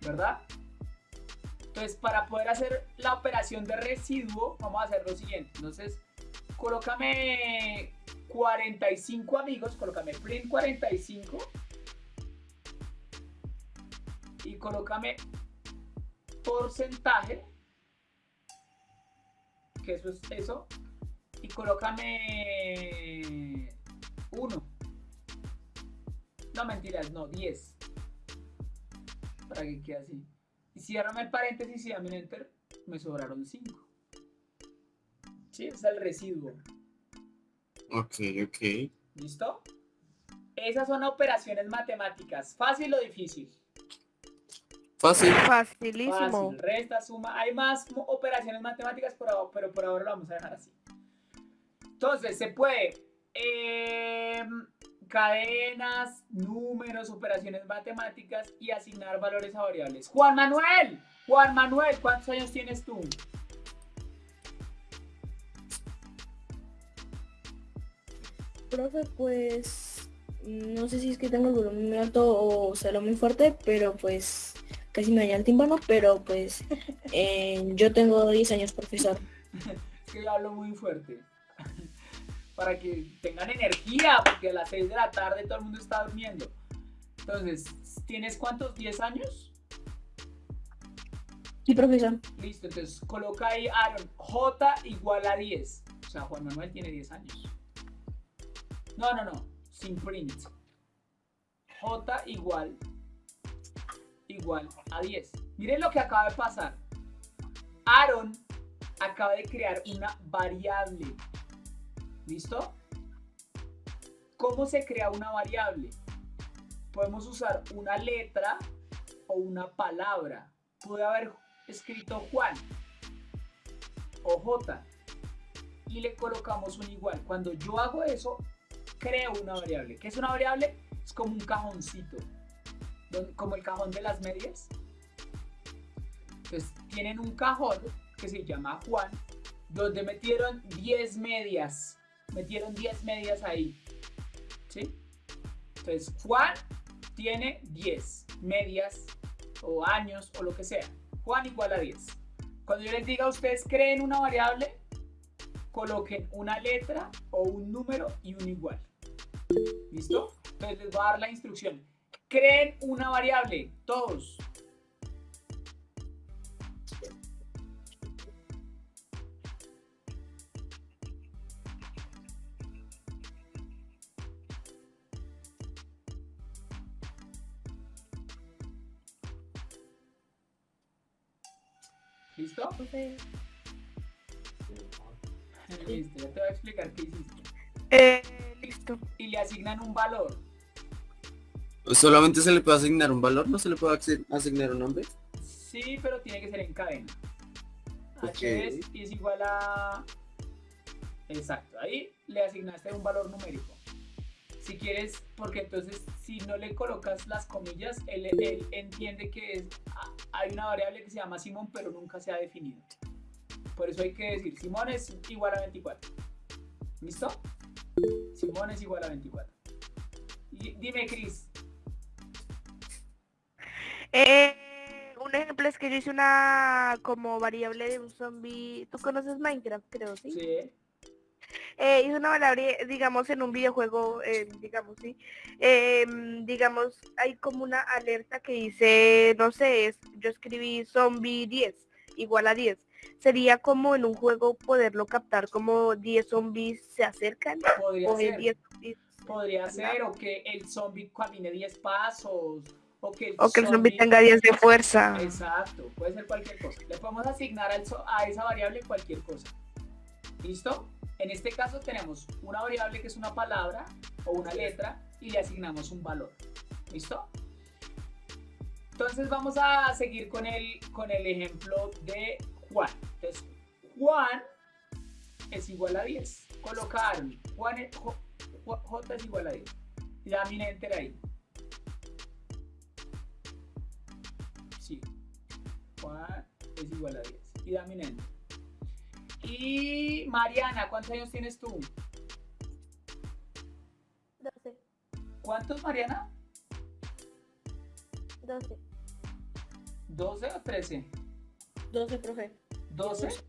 ¿Verdad? Entonces, para poder hacer la operación de residuo, vamos a hacer lo siguiente. Entonces, colócame 45 amigos, colócame print 45 y colócame porcentaje, que eso es eso, y colócame 1. No mentiras, no, 10. Para que quede así. Y ciérrame el paréntesis y dame un enter, me sobraron 5. Sí, es el residuo. Ok, ok. ¿Listo? Esas son operaciones matemáticas. ¿Fácil o difícil? Fácil. Facilísimo. Fácil. Resta, suma. Hay más operaciones matemáticas, pero, pero por ahora lo vamos a dejar así. Entonces, se puede. em, cadenas, números, operaciones matemáticas y asignar valores a variables. Juan Manuel, Juan Manuel, ¿cuántos años tienes tú? Profe, pues no sé si es que tengo el volumen muy alto o será muy fuerte, pero pues casi me daña el tímpano, pero pues eh, yo tengo 10 años, profesor. Es que yo hablo muy fuerte. Para que tengan energía, porque a las 6 de la tarde todo el mundo está durmiendo. Entonces, ¿tienes cuántos? ¿10 años? Sí, profesor. Listo, entonces coloca ahí Aaron, J igual a 10. O sea, Juan Manuel tiene 10 años. No, no, no, sin print. J igual, igual a 10. Miren lo que acaba de pasar. Aaron acaba de crear una variable. ¿Listo? ¿Cómo se crea una variable? Podemos usar una letra o una palabra. Puede haber escrito Juan o J y le colocamos un igual. Cuando yo hago eso, creo una variable. ¿Qué es una variable? Es como un cajoncito, como el cajón de las medias. Entonces tienen un cajón que se llama Juan, donde metieron 10 medias. Metieron 10 medias ahí. ¿Sí? Entonces Juan tiene 10 medias o años o lo que sea. Juan igual a 10. Cuando yo les diga ustedes creen una variable, coloquen una letra o un número y un igual. ¿Listo? Entonces les voy a dar la instrucción. Creen una variable, todos. ¿Listo? Ya te voy a explicar qué hiciste. Eh, listo. Y le asignan un valor. ¿Solamente se le puede asignar un valor? ¿No se le puede asi- asignar un nombre? Sí, pero tiene que ser en cadena. Ok. H es, y es igual a... Exacto, ahí le asignaste un valor numérico. Si quieres, porque entonces si no le colocas las comillas, él, él entiende que es- hay una variable que se llama Simón, pero nunca se ha definido. Por eso hay que decir, Simón es igual a 24. ¿Listo? Simón es igual a 24. Y dime, Cris. Eh, un ejemplo es que yo hice una como variable de un zombie. ¿Tú conoces Minecraft, creo, sí? Sí. Eh, hice una variable, digamos, en un videojuego, eh, digamos, sí. Eh, digamos, hay como una alerta que dice, no sé, es- yo escribí zombie 10, igual a 10. Sería como en un juego poderlo captar como 10 zombies se acercan Podría o ser. 10 zombies Podría ser, o que el zombie camine 10 pasos, o que el, o que el zombie tenga 10 de fuerza. Exacto, puede ser cualquier cosa. Le podemos asignar a esa variable cualquier cosa. ¿Listo? En este caso tenemos una variable que es una palabra o una letra y le asignamos un valor. ¿Listo? Entonces vamos a seguir con el, con el ejemplo de Juan. Entonces, Juan es igual a 10. Colocar Juan es- J, es igual a 10. Y dame un enter ahí. Sí. Juan es igual a 10. Y dame un enter. Y Mariana, ¿cuántos años tienes tú? 12. ¿Cuántos, Mariana? 12. ¿12 o 13? 12, profe. ¿12?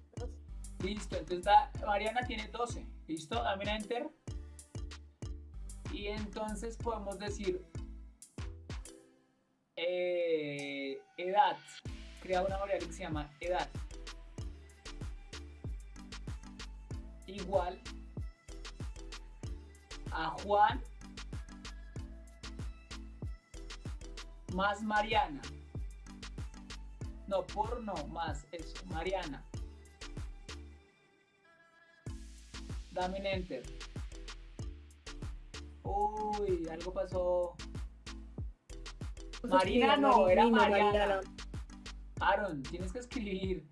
Listo, entonces da- Mariana tiene 12. ¿Listo? Dame un enter. Y entonces podemos decir eh, edad. Crea una variable que se llama edad. Igual a Juan más Mariana. No, por no, más eso, Mariana. Dame un enter. Uy, algo pasó. Marina no, era Mariana. Aaron, tienes que escribir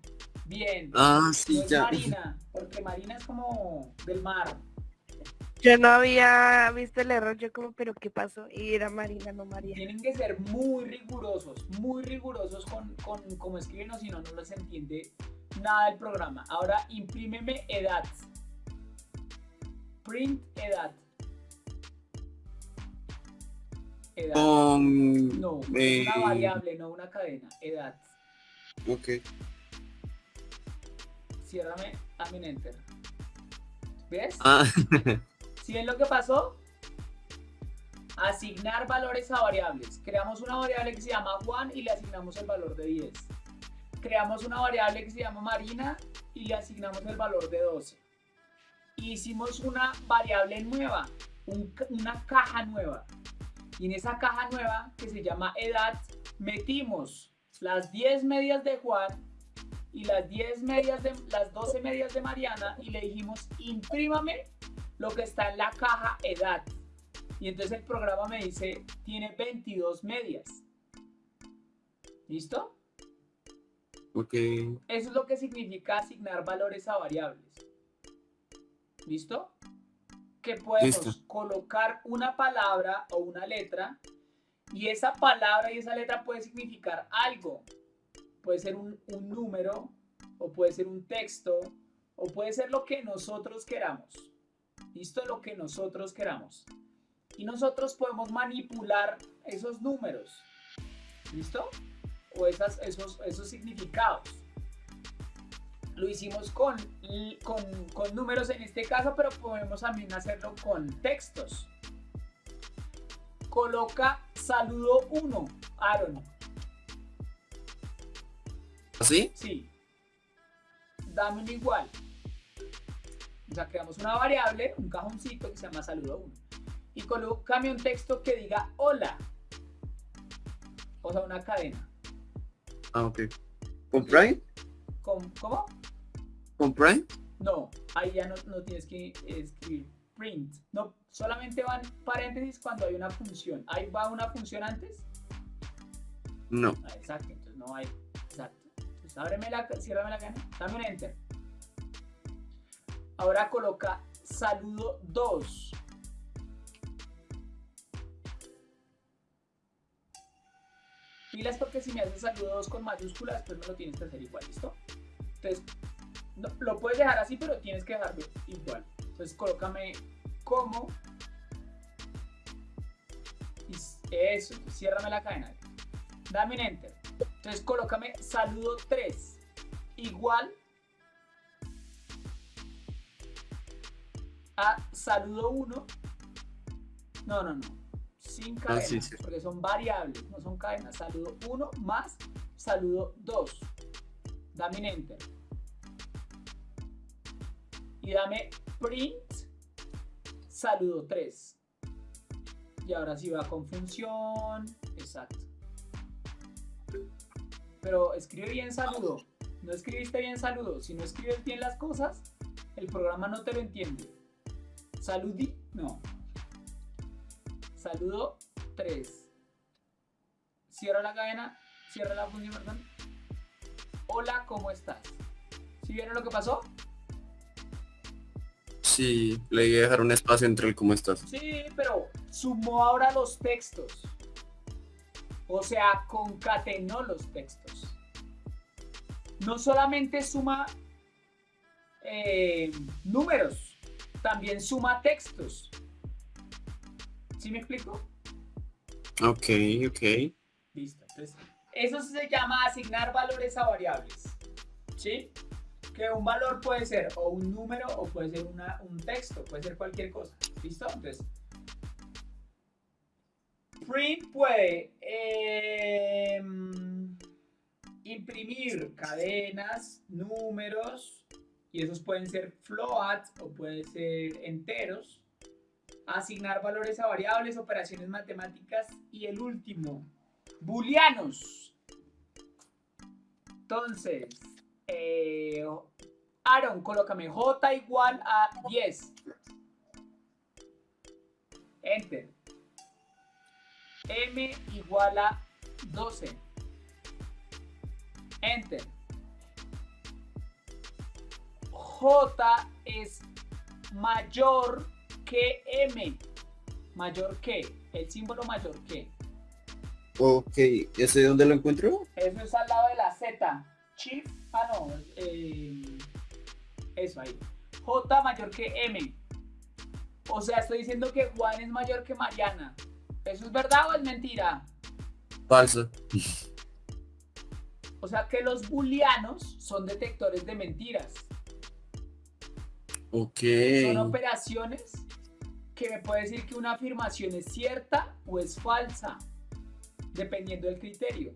bien. Ah, No sí, es ya. Marina, porque Marina es como del mar. Yo no había visto el error, yo como, pero ¿qué pasó? Y era Marina, no María. Tienen que ser muy rigurosos, muy rigurosos con, con cómo escriben o si no, no les entiende nada del programa. Ahora, imprímeme edad. Print edad. Edad. No, eh, es una variable, no una cadena. Edad. Ok. Ciérrame, dame un enter. ¿Ves? Ah, ¿Sí ven lo que pasó? Asignar valores a variables. Creamos una variable que se llama Juan y le asignamos el valor de 10. Creamos una variable que se llama Marina y le asignamos el valor de 12. Hicimos una variable nueva, un una caja nueva. Y en esa caja nueva que se llama edad, metimos las 10 medias de Juan y las 10 medias de las 12 medias de Mariana y le dijimos imprímame lo que está en la caja edad. Y entonces el programa me dice, tiene 22 medias. ¿Listo? ok. Eso es lo que significa asignar valores a variables. ¿Listo? Que podemos Listo. colocar una palabra o una letra y esa palabra y esa letra puede significar algo. Puede ser un, número o puede ser un texto o puede ser lo que nosotros queramos. ¿Listo? Lo que nosotros queramos. Y nosotros podemos manipular esos números. ¿Listo? O esas, esos, esos significados. Lo hicimos con, con, con números en este caso, pero podemos también hacerlo con textos. Coloca saludo 1, Aaron. ¿Así? Sí. Dame un igual. O sea, creamos una variable, un cajoncito que se llama saludo 1. Y colócame un texto que diga hola. O sea, una cadena. Ah, ok. ¿Con Prime? ¿Cómo? ¿Cómo? ¿Con Prime? No, ahí ya no, no tienes que escribir print. No, solamente van paréntesis cuando hay una función. Ahí va una función antes. No. Ah, exacto, entonces no hay ábreme la, ciérrame la cadena, dame un enter. Ahora coloca saludo 2. Pilas porque si me haces saludo 2 con mayúsculas, pues no lo tienes que hacer igual, ¿listo? Entonces, lo puedes dejar así, pero tienes que dejarlo igual. Entonces, colócame como. Y eso, ciérrame la cadena. Dame un enter. Entonces, colócame saludo 3 igual a saludo 1. No, no, no. Sin Ah, cadenas, sí, sí. porque son variables, no son cadenas. Saludo 1 más saludo 2. Dame un enter. Y dame print saludo 3. Y ahora sí va con función. Exacto. Pero escribe bien saludo. No escribiste bien saludo. Si no escribes bien las cosas, el programa no te lo entiende. Saludí, no. Saludo 3. Cierra la cadena, cierra la función, perdón. Hola, ¿cómo estás? ¿Sí vieron lo que pasó? Sí, le voy a dejar un espacio entre el cómo estás. Sí, pero sumó ahora los textos. O sea, concatenó los textos. No solamente suma eh, números, también suma textos. ¿Sí me explico? Ok, ok. Listo. Entonces, eso se llama asignar valores a variables. ¿Sí? Que un valor puede ser o un número o puede ser una- un texto, puede ser cualquier cosa. ¿Listo? Entonces, print puede em, imprimir cadenas, números, y esos pueden ser float o pueden ser enteros. Asignar valores a variables, operaciones matemáticas y el último, booleanos. Entonces, eh, Aaron, colócame J igual a 10. Enter. M igual a 12. Enter. J es mayor que M. Mayor que. El símbolo mayor que. Ok, ¿ese dónde lo encuentro? Eso es al lado de la Z. Chief. Ah, no. eh, eso ahí. J mayor que M. O sea, estoy diciendo que Juan es mayor que Mariana. ¿Eso es verdad o es mentira? Falso. O sea que los booleanos son detectores de mentiras. Ok. Son operaciones que me puede decir que una afirmación es cierta o es falsa, dependiendo del criterio.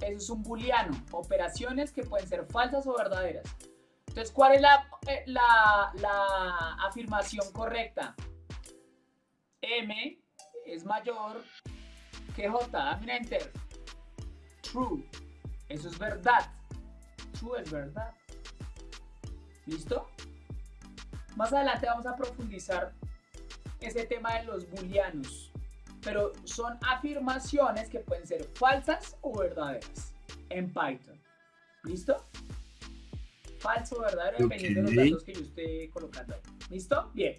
Eso es un booleano, operaciones que pueden ser falsas o verdaderas. Entonces, ¿cuál es la, eh, la, la afirmación correcta? M es mayor que J. Dame un enter. True. Eso es verdad. True es verdad. ¿Listo? Más adelante vamos a profundizar ese tema de los booleanos. Pero son afirmaciones que pueden ser falsas o verdaderas en Python. ¿Listo? Falso o verdadero dependiendo de los datos que yo esté colocando ahí. ¿Listo? Bien.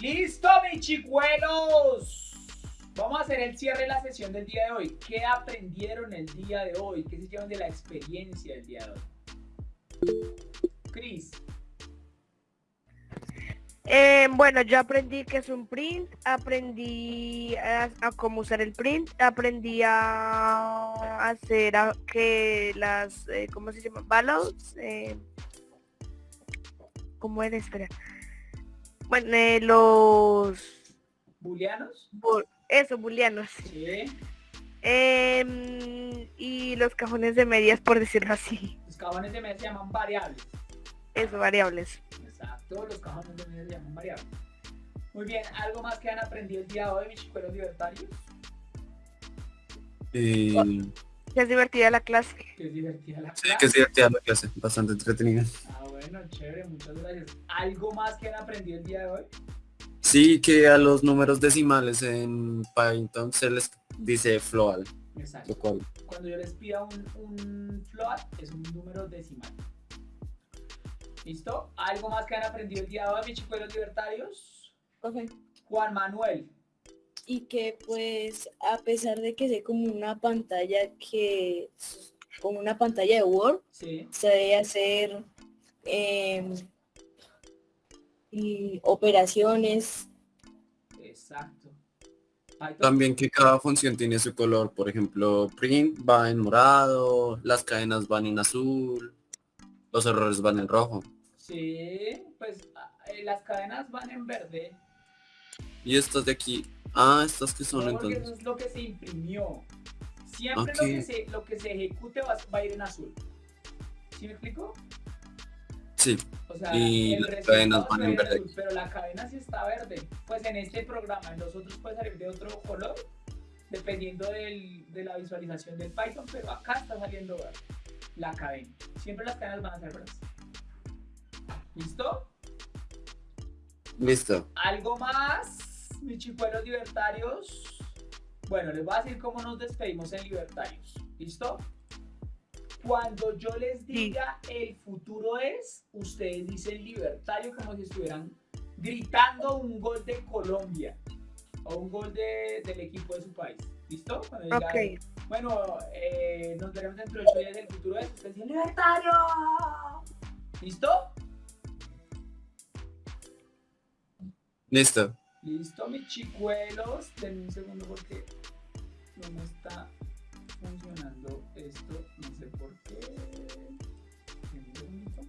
¡Listo, mis chicuelos! Vamos a hacer el cierre de la sesión del día de hoy. ¿Qué aprendieron el día de hoy? ¿Qué se llevan de la experiencia del día de hoy? Cris, Eh, bueno, yo aprendí que es un print, aprendí a, cómo usar el print, aprendí a hacer que las, eh, ¿cómo se llama? Ballots, eh, ¿cómo era? Espera. Bueno, eh, los, booleanos. bu- eso, booleanos. Sí. Em, y los cajones de medias, por decirlo así. Los cajones de media se llaman variables. Eso, variables. Exacto, los cajones de media se llaman variables. Muy bien, ¿algo más que han aprendido el día de hoy, mis chicuelos libertarios? Eh, Ya es divertida la clase. Que es divertida la sí, clase. que es divertida la clase, bastante entretenida. Ah, bueno, chévere, muchas gracias. ¿Algo más que han aprendido el día de hoy? Sí, que a los números decimales en Python se les dice float, lo Exacto. cual Cuando yo les pida un, un float, es un número decimal. ¿Listo? ¿Algo más que han aprendido el día de hoy, mis chicuelos libertarios? Profe, Juan Manuel. Y que pues a pesar de que sea como una pantalla que como una pantalla de Word, Sí, se debe hacer em, y operaciones. exacto. Python, También que cada función tiene su color. Por ejemplo, print va en morado, las cadenas van en azul, los errores van en rojo. Sí, pues eh, las cadenas van en verde. Y estas de aquí, ah, estas que son No, porque entonces. eso es lo que se imprimió. Siempre lo, que se, lo que se ejecute va, va a ir en azul. ¿Sí me explico? Sí, O sea, Y las cadenas van en en verde. azul, pero la cadena sí está verde. Pues en este programa, en los otros puede salir de otro color, dependiendo del- de la visualización del Python, pero acá está saliendo verde. La cadena. Siempre las cadenas van a ser verdes. ¿Listo? listo. ¿Algo más, mis chicuelos libertarios? Bueno, les voy a decir cómo nos despedimos en libertarios. ¿Listo? Cuando yo les diga el futuro es, ustedes dicen libertario como si estuvieran gritando un gol de Colombia o un gol de- del equipo de su país. ¿Listo? Cuando diga, bueno, eh, nos veremos dentro de ocho días del futuro es, ustedes dicen libertario. ¿Listo? Listo. Listo, mis chicuelos. Denme un segundo porque no está funcionando esto. No sé por qué. Denme un segundito.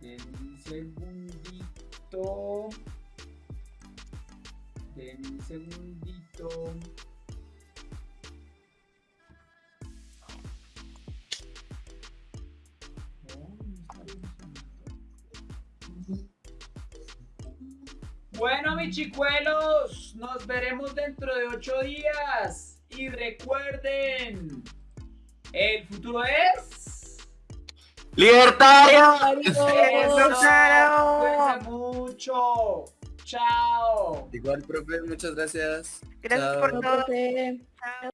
Denme un segundito. Denme un segundito. Bueno, mis chicuelos, nos veremos dentro de ocho días. Y recuerden, el futuro es... ¡Libertario! ¡Cuídense mucho! ¡Chao! Igual, profe, muchas gracias. Gracias Chao. por todo. Chao.